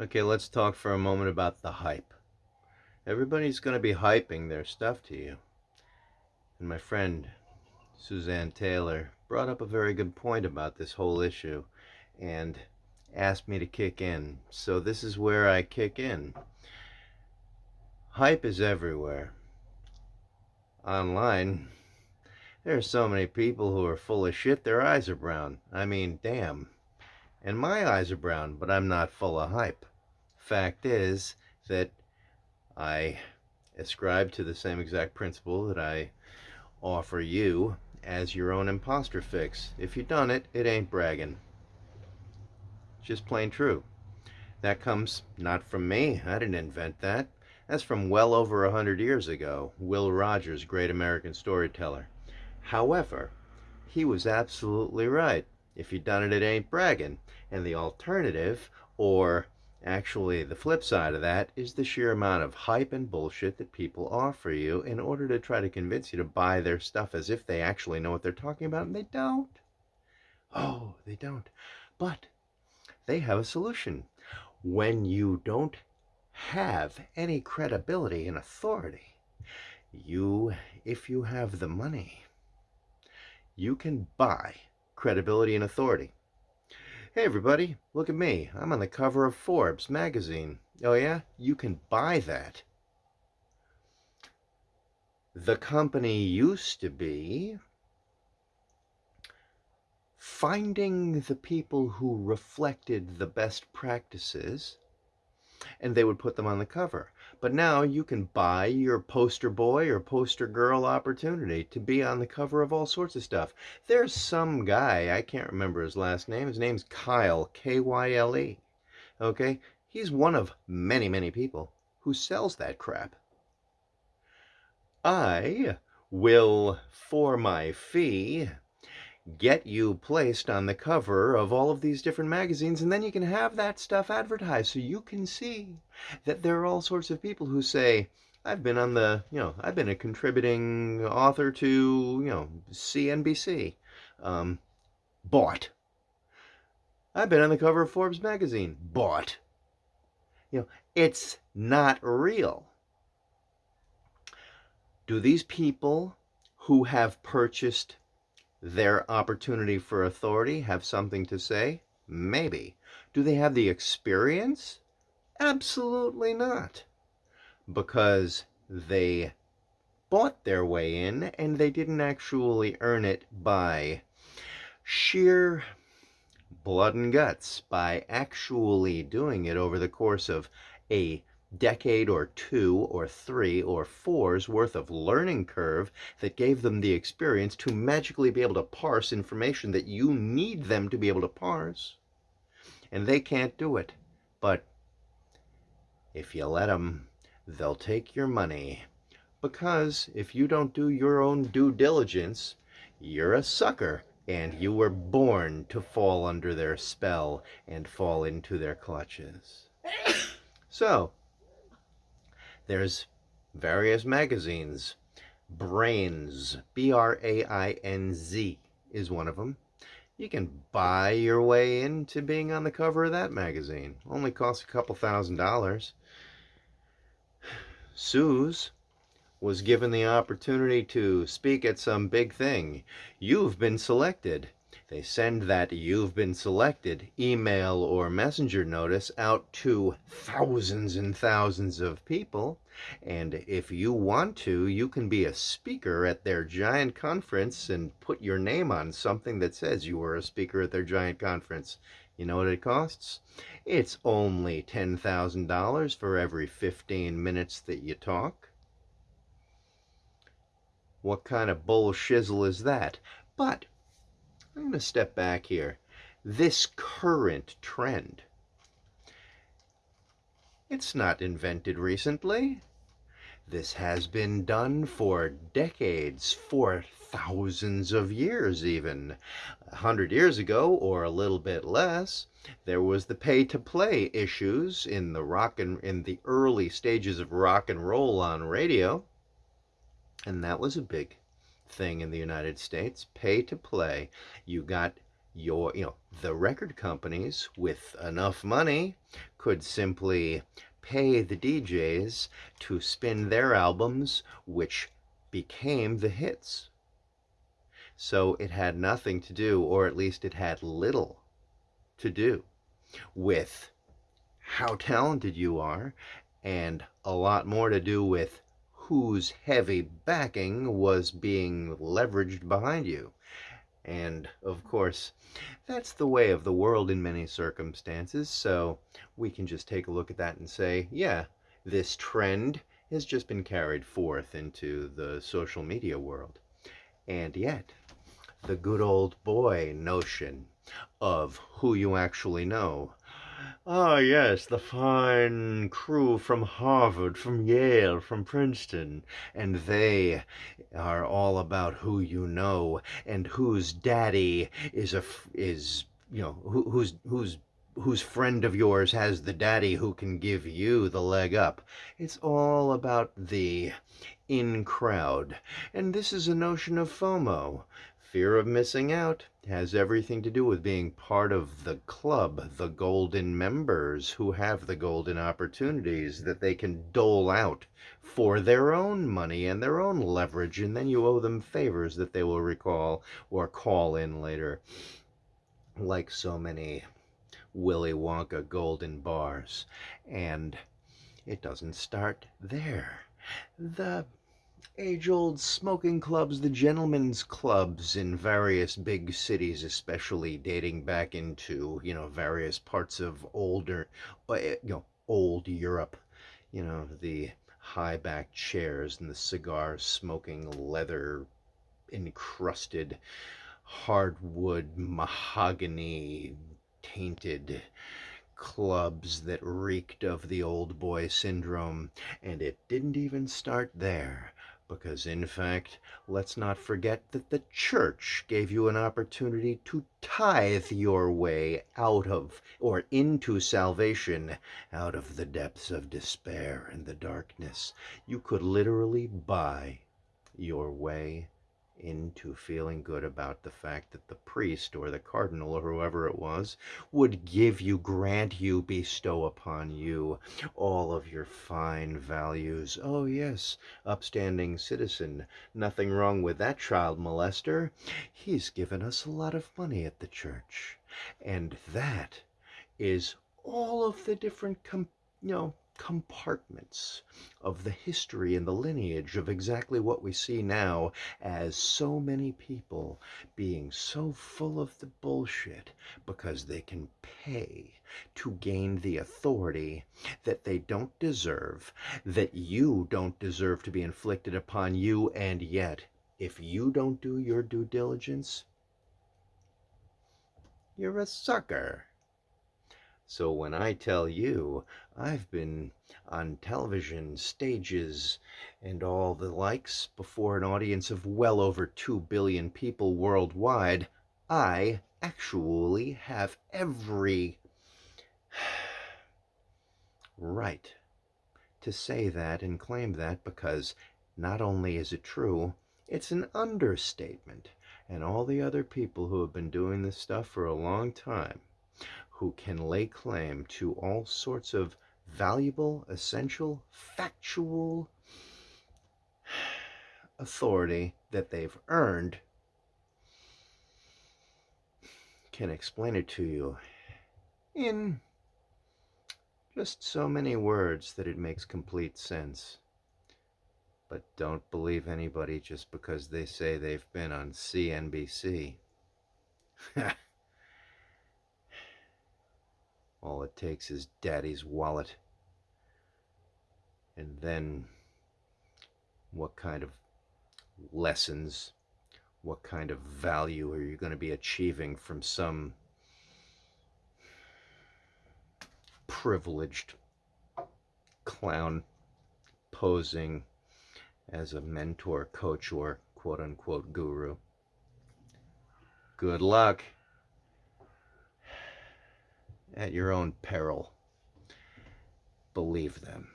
Okay, let's talk for a moment about the hype. Everybody's going to be hyping their stuff to you. And my friend Suzanne Taylor brought up a very good point about this whole issue and asked me to kick in. So this is where I kick in. Hype is everywhere. Online, there are so many people who are full of shit, their eyes are brown. I mean, damn. And my eyes are brown, but I'm not full of hype fact is that I ascribe to the same exact principle that I offer you as your own imposter fix. If you done it, it ain't bragging. Just plain true. That comes not from me. I didn't invent that. That's from well over a hundred years ago. Will Rogers, great American storyteller. However, he was absolutely right. If you done it, it ain't bragging. And the alternative, or Actually, the flip side of that is the sheer amount of hype and bullshit that people offer you in order to try to convince you to buy their stuff as if they actually know what they're talking about, and they don't. Oh, they don't. But they have a solution. When you don't have any credibility and authority, you, if you have the money, you can buy credibility and authority. Hey everybody, look at me. I'm on the cover of Forbes magazine. Oh yeah? You can buy that. The company used to be finding the people who reflected the best practices and they would put them on the cover. But now you can buy your poster boy or poster girl opportunity to be on the cover of all sorts of stuff. There's some guy, I can't remember his last name, his name's Kyle, K-Y-L-E. Okay? He's one of many, many people who sells that crap. I will, for my fee, get you placed on the cover of all of these different magazines and then you can have that stuff advertised so you can see that there are all sorts of people who say I've been on the you know I've been a contributing author to you know CNBC um, bought. I've been on the cover of Forbes magazine bought. You know it's not real. Do these people who have purchased their opportunity for authority have something to say? Maybe. Do they have the experience? Absolutely not. Because they bought their way in and they didn't actually earn it by sheer blood and guts, by actually doing it over the course of a decade or two or three or four's worth of learning curve that gave them the experience to magically be able to parse information that you need them to be able to parse. And they can't do it. But if you let them, they'll take your money. Because if you don't do your own due diligence, you're a sucker and you were born to fall under their spell and fall into their clutches. So, there's various magazines. Brainz, B-R-A-I-N-Z is one of them. You can buy your way into being on the cover of that magazine. Only costs a couple thousand dollars. Suze was given the opportunity to speak at some big thing. You've been selected. They send that you've been selected email or messenger notice out to thousands and thousands of people. And if you want to, you can be a speaker at their giant conference and put your name on something that says you were a speaker at their giant conference. You know what it costs? It's only $10,000 for every 15 minutes that you talk. What kind of bull shizzle is that? But I'm going to step back here. This current trend, it's not invented recently. This has been done for decades, for thousands of years even. A hundred years ago, or a little bit less, there was the pay-to-play issues in the rock and in the early stages of rock and roll on radio. And that was a big thing in the United States, pay to play. You got your you know the record companies with enough money could simply pay the DJs to spin their albums which became the hits so it had nothing to do or at least it had little to do with how talented you are and a lot more to do with whose heavy backing was being leveraged behind you and of course, that's the way of the world in many circumstances. So we can just take a look at that and say, yeah, this trend has just been carried forth into the social media world. And yet, the good old boy notion of who you actually know Ah, yes, the fine crew from Harvard, from Yale, from Princeton, and they are all about who you know and whose daddy is a is you know who, who's who's whose friend of yours has the daddy who can give you the leg up. It's all about the in crowd. And this is a notion of FOMO. Fear of missing out has everything to do with being part of the club, the golden members who have the golden opportunities that they can dole out for their own money and their own leverage, and then you owe them favors that they will recall or call in later. Like so many Willy Wonka golden bars. And it doesn't start there. The age-old smoking clubs, the gentlemen's clubs in various big cities, especially dating back into, you know, various parts of older, uh, you know, old Europe, you know, the high-backed chairs and the cigar smoking leather encrusted hardwood mahogany tainted clubs that reeked of the old boy syndrome and it didn't even start there because, in fact, let's not forget that the church gave you an opportunity to tithe your way out of or into salvation out of the depths of despair and the darkness. You could literally buy your way into feeling good about the fact that the priest or the cardinal or whoever it was would give you, grant you, bestow upon you all of your fine values. Oh, yes, upstanding citizen. Nothing wrong with that child molester. He's given us a lot of money at the church. And that is all of the different, you know, compartments of the history and the lineage of exactly what we see now as so many people being so full of the bullshit because they can pay to gain the authority that they don't deserve, that you don't deserve to be inflicted upon you, and yet, if you don't do your due diligence, you're a sucker. So when I tell you I've been on television, stages, and all the likes before an audience of well over 2 billion people worldwide, I actually have every right to say that and claim that because not only is it true, it's an understatement. And all the other people who have been doing this stuff for a long time who can lay claim to all sorts of valuable, essential, factual authority that they've earned can explain it to you in just so many words that it makes complete sense. But don't believe anybody just because they say they've been on CNBC. All it takes is daddy's wallet. And then what kind of lessons, what kind of value are you going to be achieving from some privileged clown posing as a mentor, coach, or quote unquote guru? Good luck at your own peril. Believe them.